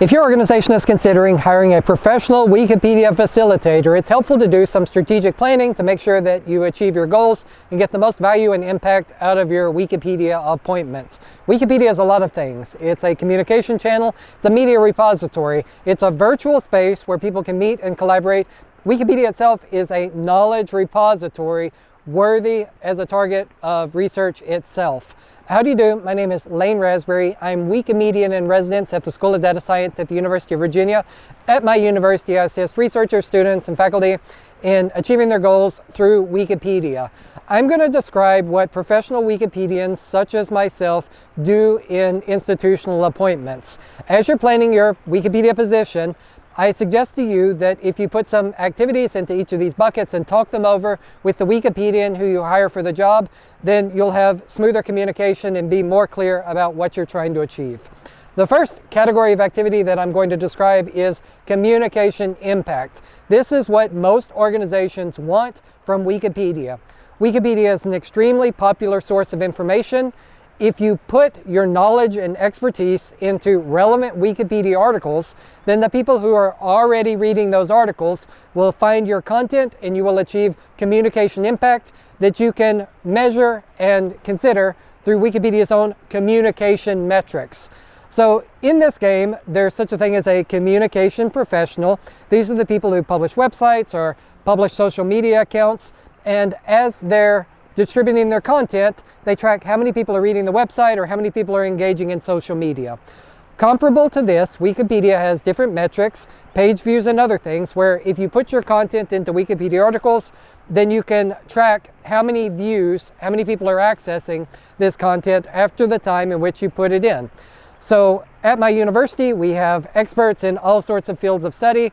If your organization is considering hiring a professional Wikipedia facilitator, it's helpful to do some strategic planning to make sure that you achieve your goals and get the most value and impact out of your Wikipedia appointments. Wikipedia is a lot of things. It's a communication channel, it's a media repository, it's a virtual space where people can meet and collaborate. Wikipedia itself is a knowledge repository worthy as a target of research itself. How do you do? My name is Lane Rasberry. I'm Wikimedian in residence at the School of Data Science at the University of Virginia. At my university, I assist researchers, students, and faculty in achieving their goals through Wikipedia. I'm going to describe what professional Wikipedians, such as myself, do in institutional appointments. As you're planning your Wikipedia position, I suggest to you that if you put some activities into each of these buckets and talk them over with the Wikipedian who you hire for the job, then you'll have smoother communication and be more clear about what you're trying to achieve. The first category of activity that I'm going to describe is communication impact. This is what most organizations want from Wikipedia. Wikipedia is an extremely popular source of information if you put your knowledge and expertise into relevant Wikipedia articles, then the people who are already reading those articles will find your content and you will achieve communication impact that you can measure and consider through Wikipedia's own communication metrics. So in this game, there's such a thing as a communication professional. These are the people who publish websites or publish social media accounts. And as they're distributing their content, they track how many people are reading the website or how many people are engaging in social media. Comparable to this, Wikipedia has different metrics, page views and other things, where if you put your content into Wikipedia articles, then you can track how many views, how many people are accessing this content after the time in which you put it in. So at my university, we have experts in all sorts of fields of study.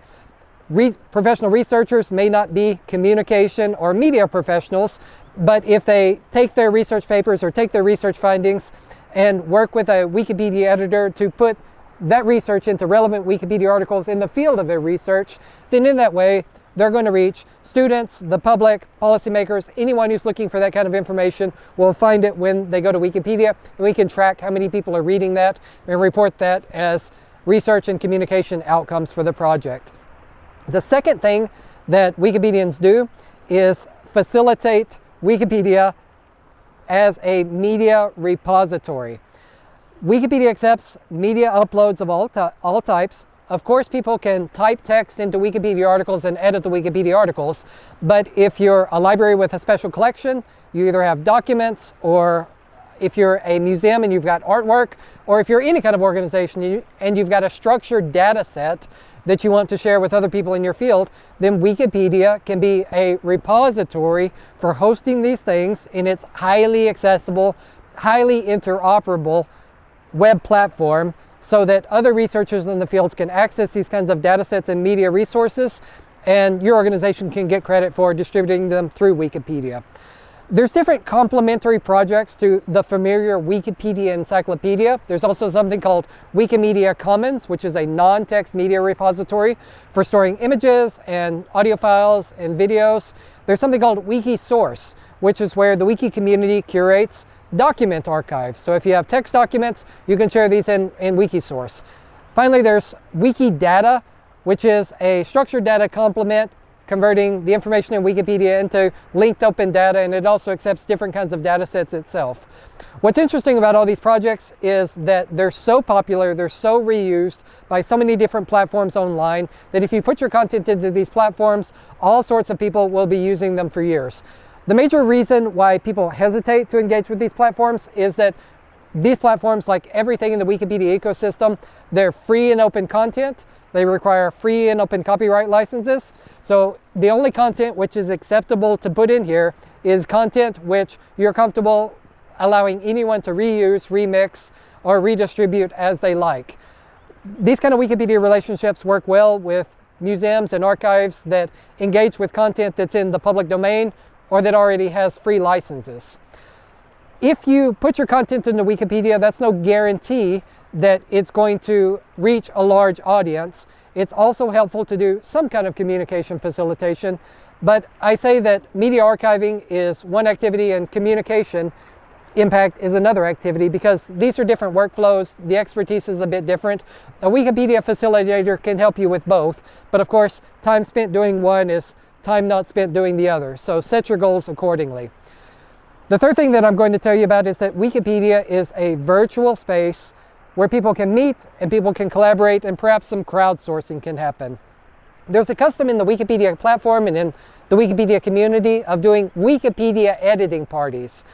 Re professional researchers may not be communication or media professionals, but if they take their research papers or take their research findings and work with a Wikipedia editor to put that research into relevant Wikipedia articles in the field of their research, then in that way, they're going to reach students, the public, policymakers, anyone who's looking for that kind of information will find it when they go to Wikipedia. And we can track how many people are reading that and report that as research and communication outcomes for the project. The second thing that Wikipedians do is facilitate Wikipedia as a media repository. Wikipedia accepts media uploads of all, all types. Of course, people can type text into Wikipedia articles and edit the Wikipedia articles, but if you're a library with a special collection, you either have documents or if you're a museum and you've got artwork, or if you're any kind of organization and you've got a structured data set that you want to share with other people in your field, then Wikipedia can be a repository for hosting these things in its highly accessible, highly interoperable web platform so that other researchers in the fields can access these kinds of data sets and media resources and your organization can get credit for distributing them through Wikipedia. There's different complementary projects to the familiar Wikipedia encyclopedia. There's also something called Wikimedia Commons, which is a non-text media repository for storing images and audio files and videos. There's something called Wikisource, which is where the wiki community curates document archives. So if you have text documents, you can share these in, in Wikisource. Finally, there's Wikidata, which is a structured data complement converting the information in Wikipedia into linked open data, and it also accepts different kinds of data sets itself. What's interesting about all these projects is that they're so popular, they're so reused by so many different platforms online that if you put your content into these platforms, all sorts of people will be using them for years. The major reason why people hesitate to engage with these platforms is that these platforms, like everything in the Wikipedia ecosystem, they're free and open content. They require free and open copyright licenses. So the only content which is acceptable to put in here is content which you're comfortable allowing anyone to reuse, remix, or redistribute as they like. These kind of Wikipedia relationships work well with museums and archives that engage with content that's in the public domain or that already has free licenses. If you put your content into Wikipedia, that's no guarantee that it's going to reach a large audience. It's also helpful to do some kind of communication facilitation, but I say that media archiving is one activity and communication impact is another activity because these are different workflows. The expertise is a bit different. A Wikipedia facilitator can help you with both, but of course, time spent doing one is time not spent doing the other. So set your goals accordingly. The third thing that I'm going to tell you about is that Wikipedia is a virtual space where people can meet and people can collaborate and perhaps some crowdsourcing can happen. There's a custom in the Wikipedia platform and in the Wikipedia community of doing Wikipedia editing parties.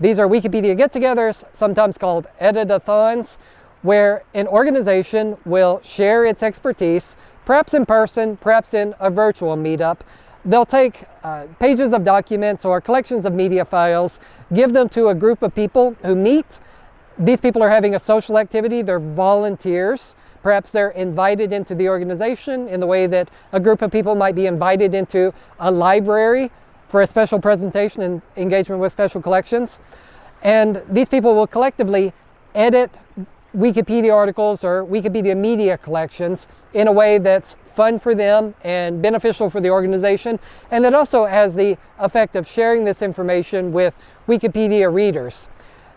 These are Wikipedia get-togethers, sometimes called editathons, where an organization will share its expertise, perhaps in person, perhaps in a virtual meetup. They'll take uh, pages of documents or collections of media files, give them to a group of people who meet. These people are having a social activity, they're volunteers. Perhaps they're invited into the organization in the way that a group of people might be invited into a library for a special presentation and engagement with special collections. And these people will collectively edit Wikipedia articles or Wikipedia media collections in a way that's fun for them and beneficial for the organization. And that also has the effect of sharing this information with Wikipedia readers.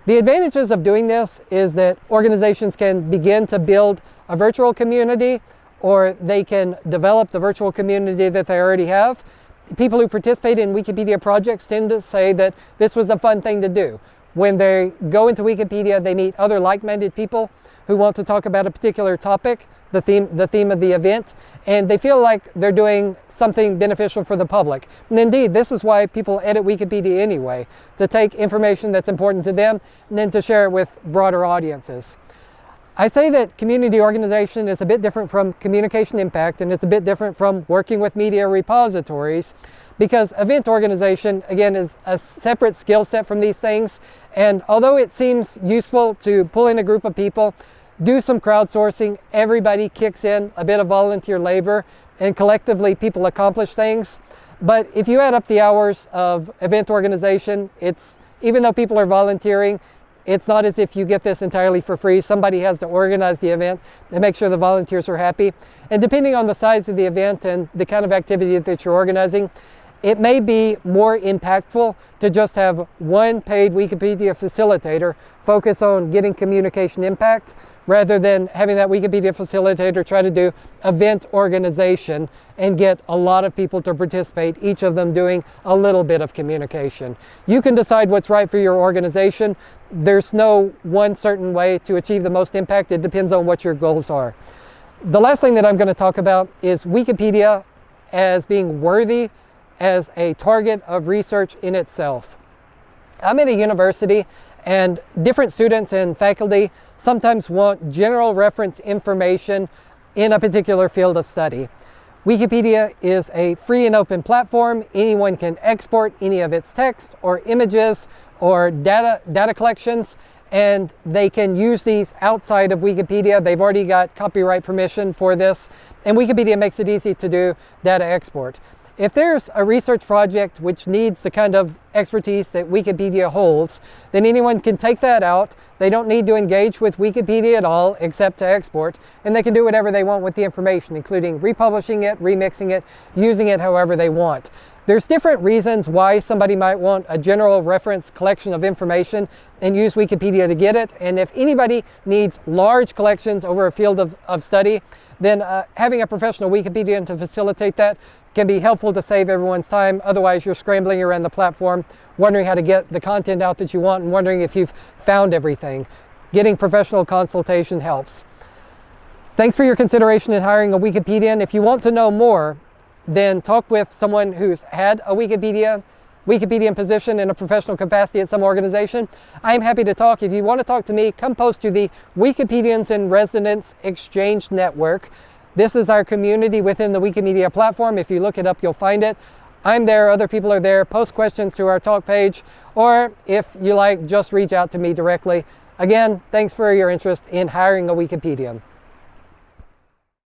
The advantages of doing this is that organizations can begin to build a virtual community or they can develop the virtual community that they already have people who participate in Wikipedia projects tend to say that this was a fun thing to do. When they go into Wikipedia, they meet other like-minded people who want to talk about a particular topic, the theme, the theme of the event, and they feel like they're doing something beneficial for the public. And indeed, this is why people edit Wikipedia anyway, to take information that's important to them and then to share it with broader audiences. I say that community organization is a bit different from communication impact and it's a bit different from working with media repositories because event organization, again, is a separate skill set from these things. And although it seems useful to pull in a group of people, do some crowdsourcing, everybody kicks in a bit of volunteer labor and collectively people accomplish things. But if you add up the hours of event organization, it's even though people are volunteering, it's not as if you get this entirely for free. Somebody has to organize the event and make sure the volunteers are happy. And depending on the size of the event and the kind of activity that you're organizing, it may be more impactful to just have one paid Wikipedia facilitator focus on getting communication impact rather than having that Wikipedia facilitator try to do event organization and get a lot of people to participate, each of them doing a little bit of communication. You can decide what's right for your organization. There's no one certain way to achieve the most impact. It depends on what your goals are. The last thing that I'm going to talk about is Wikipedia as being worthy as a target of research in itself. I'm at a university and different students and faculty sometimes want general reference information in a particular field of study. Wikipedia is a free and open platform. Anyone can export any of its text or images or data, data collections and they can use these outside of Wikipedia. They've already got copyright permission for this and Wikipedia makes it easy to do data export. If there's a research project which needs the kind of expertise that Wikipedia holds, then anyone can take that out. They don't need to engage with Wikipedia at all except to export, and they can do whatever they want with the information, including republishing it, remixing it, using it however they want. There's different reasons why somebody might want a general reference collection of information and use Wikipedia to get it. And if anybody needs large collections over a field of, of study, then uh, having a professional Wikipedian to facilitate that can be helpful to save everyone's time. Otherwise, you're scrambling around the platform, wondering how to get the content out that you want and wondering if you've found everything. Getting professional consultation helps. Thanks for your consideration in hiring a Wikipedian. If you want to know more, then talk with someone who's had a Wikipedia Wikipedian position in a professional capacity at some organization. I'm happy to talk. If you want to talk to me, come post to the Wikipedians in Residence Exchange Network. This is our community within the Wikimedia platform. If you look it up, you'll find it. I'm there, other people are there. Post questions to our talk page, or if you like, just reach out to me directly. Again, thanks for your interest in hiring a Wikipedian.